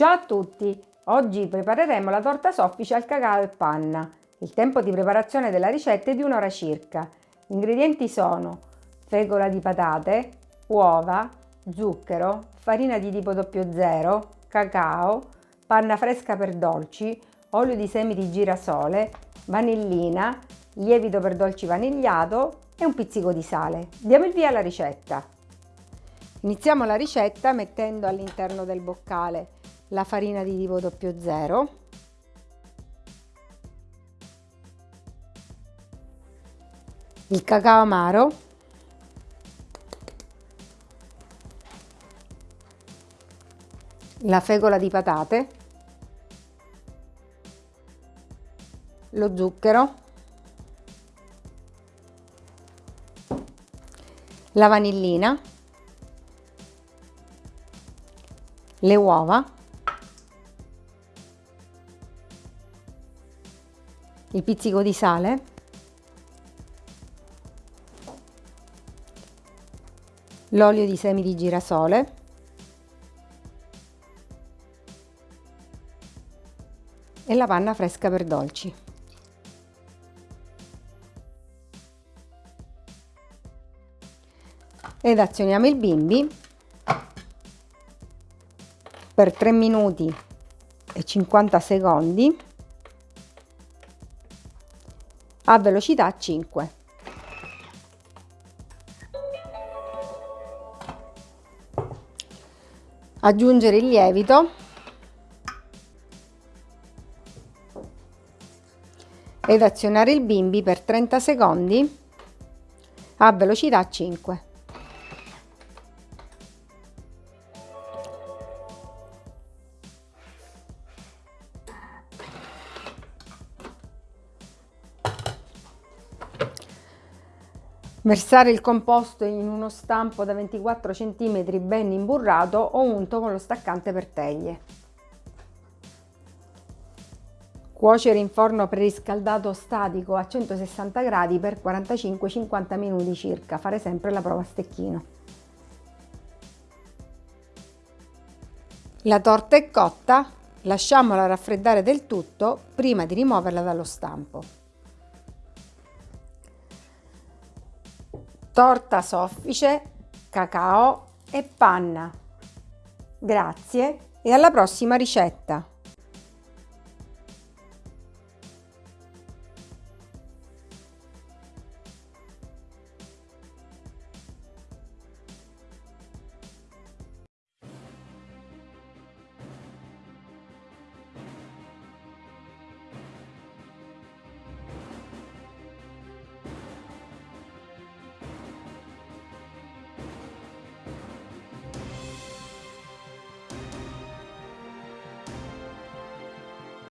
Ciao a tutti! Oggi prepareremo la torta soffice al cacao e panna. Il tempo di preparazione della ricetta è di un'ora circa. Gli ingredienti sono fecola di patate, uova, zucchero, farina di tipo 00, cacao, panna fresca per dolci, olio di semi di girasole, vanillina, lievito per dolci vanigliato e un pizzico di sale. Diamo il via alla ricetta. Iniziamo la ricetta mettendo all'interno del boccale la farina di tipo 00 il cacao amaro. La fecola di patate. Lo zucchero. La vanillina. Le uova il pizzico di sale. L'olio di semi di girasole. E la panna fresca per dolci. Ed azioniamo il bimbi. Per 3 minuti e 50 secondi a velocità 5. Aggiungere il lievito ed azionare il bimbi per 30 secondi a velocità 5. Versare il composto in uno stampo da 24 cm ben imburrato o unto con lo staccante per teglie. Cuocere in forno preriscaldato statico a 160 gradi per 45-50 minuti circa, fare sempre la prova a stecchino. La torta è cotta, lasciamola raffreddare del tutto prima di rimuoverla dallo stampo. Torta soffice, cacao e panna. Grazie e alla prossima ricetta!